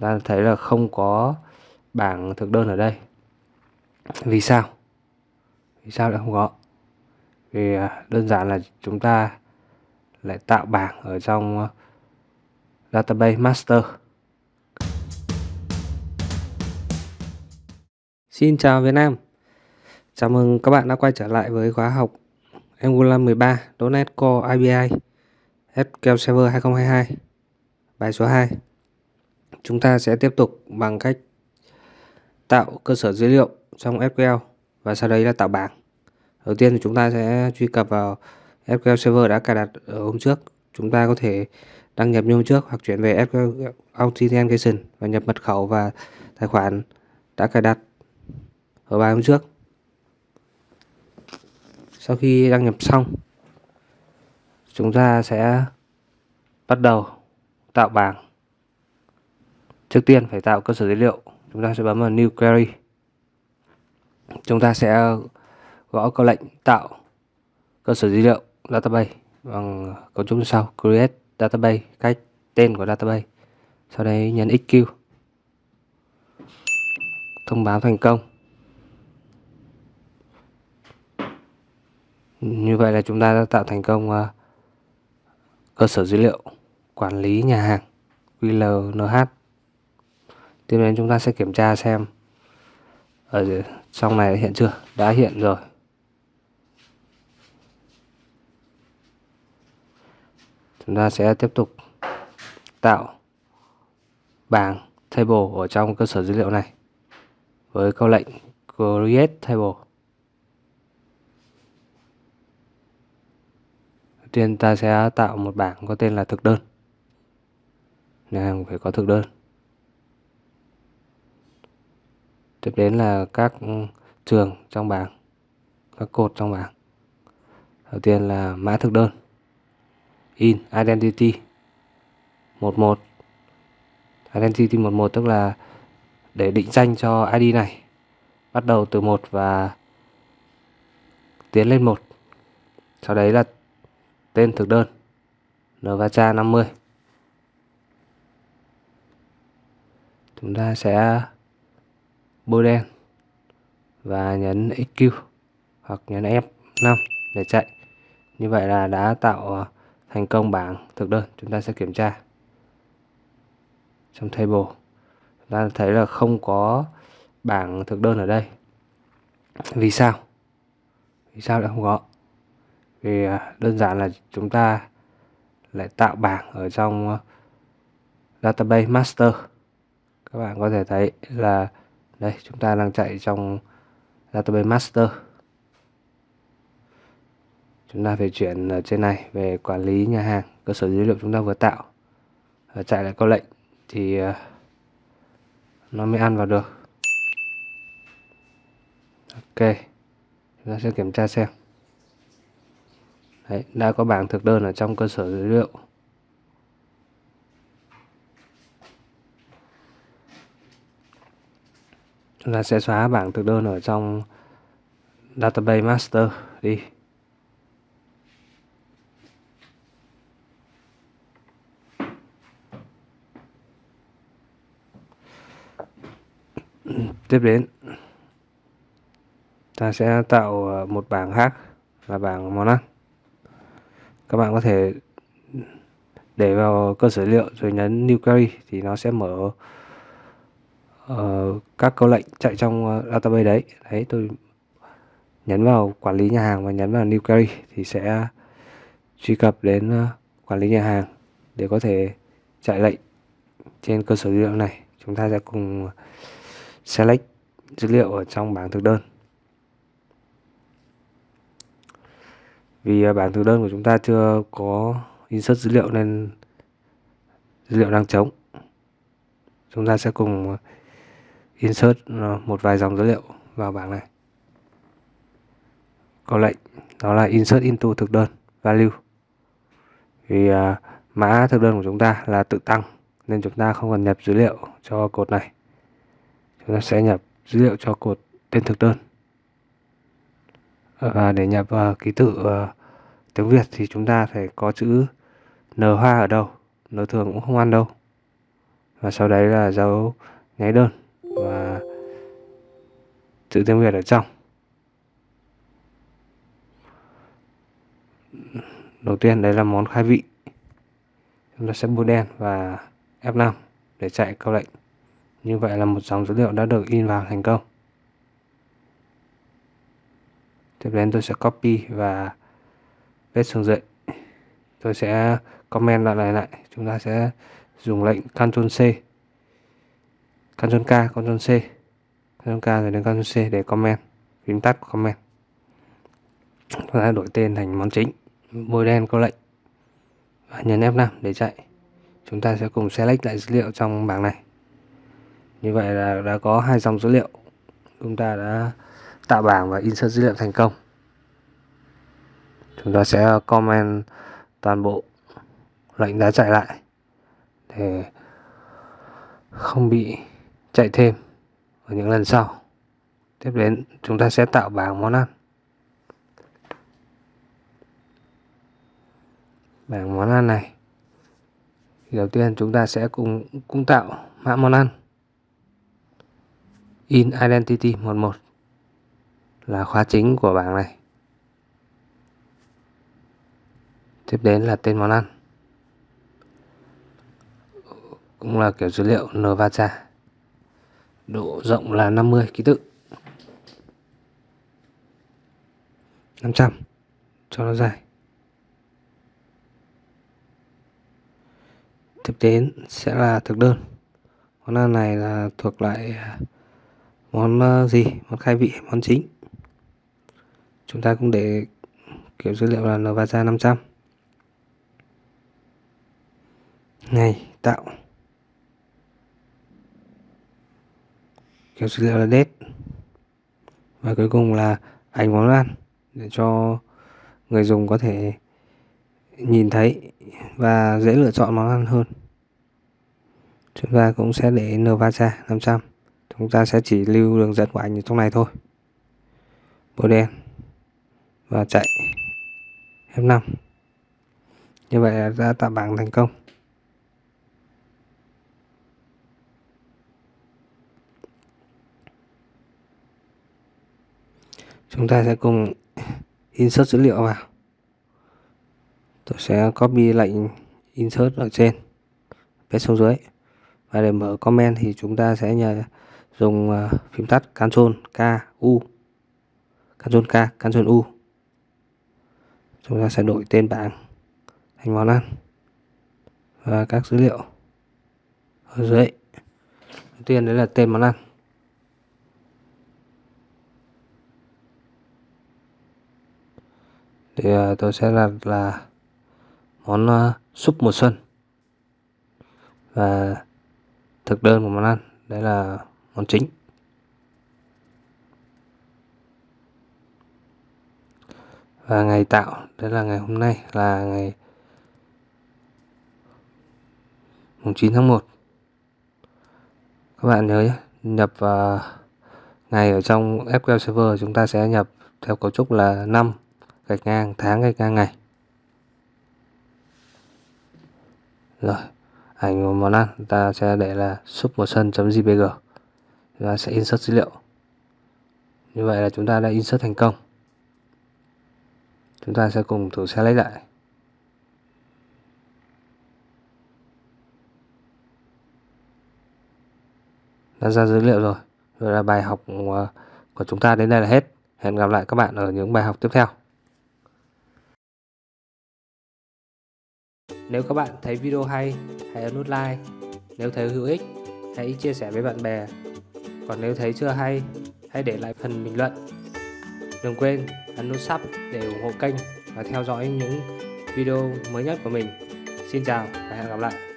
ta thấy là không có bảng thực đơn ở đây. Vì sao? Vì sao lại không có? Vì à, đơn giản là chúng ta lại tạo bảng ở trong ờ, database master. Xin chào Việt Nam. Chào mừng các bạn đã quay trở lại với khóa học Angular 13 .NET Core IBI SQL Server 2022 Bài số 2 Chúng ta sẽ tiếp tục bằng cách tạo cơ sở dữ liệu trong SQL và sau đấy là tạo bảng. Đầu tiên thì chúng ta sẽ truy cập vào SQL Server đã cài đặt ở hôm trước. Chúng ta có thể đăng nhập như hôm trước hoặc chuyển về SQL Authentication và nhập mật khẩu và tài khoản đã cài đặt ở bài hôm trước. Sau khi đăng nhập xong, chúng ta sẽ bắt đầu tạo bảng. Trước tiên phải tạo cơ sở dữ liệu, chúng ta sẽ bấm vào New Query. Chúng ta sẽ gõ câu lệnh tạo cơ sở dữ liệu database bằng cấu trúc như sau. Create database cách tên của database. Sau đấy nhấn xq thông báo thành công. Như vậy là chúng ta đã tạo thành công à, cơ sở dữ liệu quản lý nhà hàng QLNH tiếp đến chúng ta sẽ kiểm tra xem ở trong này hiện chưa? Đã hiện rồi. Chúng ta sẽ tiếp tục tạo bảng table ở trong cơ sở dữ liệu này với câu lệnh create table. Đầu tiên ta sẽ tạo một bảng có tên là thực đơn. Nhà hàng phải có thực đơn. Tiếp đến là các ừ, trường trong bảng, các cột trong bảng. Đầu tiên là mã thực đơn, in identity 11 identity 11 tức là để định danh cho ID này. Bắt đầu từ 1 và tiến lên 1 sau đấy là tên thực đơn nvacha 50 chúng ta sẽ bôi đen và nhấn XQ hoặc nhấn F5 để chạy. Như vậy là đã tạo ờ, thành công bảng thực đơn. Chúng ta sẽ kiểm tra trong table. Chúng ta thấy là không có bảng thực đơn ở đây. Vì sao? Vì sao lại không có? Vì ờ, đơn giản là chúng ta lại tạo bảng ở trong ờ, database master. Các bạn có thể thấy là đây chúng ta đang chạy trong database master. Chúng ta phải chuyển ở trên này về quản lý nhà hàng cơ sở dữ liệu chúng ta vừa tạo. Và chạy lại câu lệnh thì ờ, nó mới ăn vào được. Ok chúng ta sẽ kiểm tra xem. Đấy, đã có bảng thực đơn ở trong cơ sở dữ liệu. Chúng ta sẽ xóa bảng thực đơn ở trong database master đi. Tiếp đến, ta sẽ tạo ờ, một bảng khác là bảng món ăn các bạn có thể để vào cơ sở liệu rồi nhấn new query thì nó sẽ mở uh, các câu lệnh chạy trong uh, database đấy. Đấy tôi nhấn vào quản lý nhà hàng và nhấn vào new query thì sẽ truy cập đến uh, quản lý nhà hàng để có thể chạy lệnh trên cơ sở dữ liệu này. Chúng ta sẽ cùng select dữ liệu ở trong bảng thực đơn. Vì bảng thực đơn của chúng ta chưa có insert dữ liệu nên dữ liệu đang trống. Chúng ta sẽ cùng insert ờ, một vài dòng dữ liệu vào bảng này. Có lệnh đó là insert into thực đơn value. Vì uh, mã thực đơn của chúng ta là tự tăng nên chúng ta không cần nhập dữ liệu cho cột này. Chúng ta sẽ nhập dữ liệu cho cột tên thực đơn. Và để nhập uh, ký tự uh, tiếng Việt thì chúng ta phải có chữ n hoa ở đâu. N thường cũng không ăn đâu. Và sau đấy là dấu nháy đơn và chữ tiếng Việt ở trong. Đầu tiên đấy là món khai vị. Chúng ta sẽ bôi đen và F5 để chạy câu lệnh. Như vậy là một dòng dữ liệu đã được in vào thành công. Tiếp đến tôi sẽ copy và paste xuống dậy tôi sẽ comment lại lại lại. Chúng ta sẽ dùng lệnh Ctrl C. Ctrl K Ctrl C. Ctrl K rồi đến Ctrl C để comment, phím tắt comment. Chúng ta đổi tên thành món chính, bôi đen câu lệnh. Và nhấn F5 để chạy. Chúng ta sẽ cùng select lại dữ liệu trong bảng này. Như vậy là đã có hai dòng dữ liệu. Chúng ta đã tạo bảng và insert dữ liệu thành công. Chúng ta sẽ comment toàn bộ lệnh đã chạy lại để không bị chạy thêm ở những lần sau. Tiếp đến chúng ta sẽ tạo bảng món ăn. Bảng món ăn này đầu tiên chúng ta sẽ cùng, cũng tạo mã món ăn. In identity 11 là khóa chính của bảng này. Tiếp đến là tên món ăn, cũng là kiểu dữ liệu nvata độ rộng là 50 ký tự. 500 cho nó dài. Tiếp đến sẽ là thực đơn. Món ăn này là thuộc lại à, món ờ, gì? Món khai vị món chính? Chúng ta cũng để kiểu dữ liệu là nvata 500 ngày, tạo. Kéo dữ liệu là date và cuối cùng là ảnh món ăn để cho người dùng có thể nhìn thấy và dễ lựa chọn món ăn hơn. Chúng ta cũng sẽ để Nvasa 500 chúng ta sẽ chỉ lưu đường dẫn của ảnh ở trong này thôi. Bôi đen. Và chạy. F5 như vậy là đã tạo bảng thành công. Chúng ta sẽ cùng insert dữ liệu vào. Tôi sẽ copy lệnh insert ở trên, paste xuống dưới. Và để mở comment thì chúng ta sẽ nhờ dùng ờ, phím tắt Ctrl K, U. Ctrl K, Ctrl U. Chúng ta sẽ đổi tên bảng thành món ăn. Và các dữ liệu ở dưới. Đầu tiên đấy là tên món ăn. Thì à, tôi sẽ là là món à, súp mùa xuân. Và thực đơn của món ăn, đấy là món chính. Và ngày tạo, đấy là ngày hôm nay, là ngày mùng 9 tháng 1 các bạn nhớ nhé, nhập vào ngày ở trong SQL Server chúng ta sẽ nhập theo cấu trúc là năm gạch ngang, tháng gạch ngang ngày. Rồi, ảnh của món ăn, ta sẽ để là súp mùa xuân.jpg chúng ta sẽ insert dữ liệu. Như vậy là chúng ta đã insert thành công. Chúng ta sẽ cùng thử select lại. Đã ra dữ liệu rồi. Rồi là bài học của chúng ta đến đây là hết. Hẹn gặp lại các bạn ở những bài học tiếp theo. Nếu các bạn thấy video hay, hãy ấn nút like. Nếu thấy hữu ích, hãy chia sẻ với bạn bè. Còn nếu thấy chưa hay, hãy để lại phần bình luận. Đừng quên ấn nút sub để ủng hộ kênh và theo dõi những video mới nhất của mình. Xin chào và hẹn gặp lại.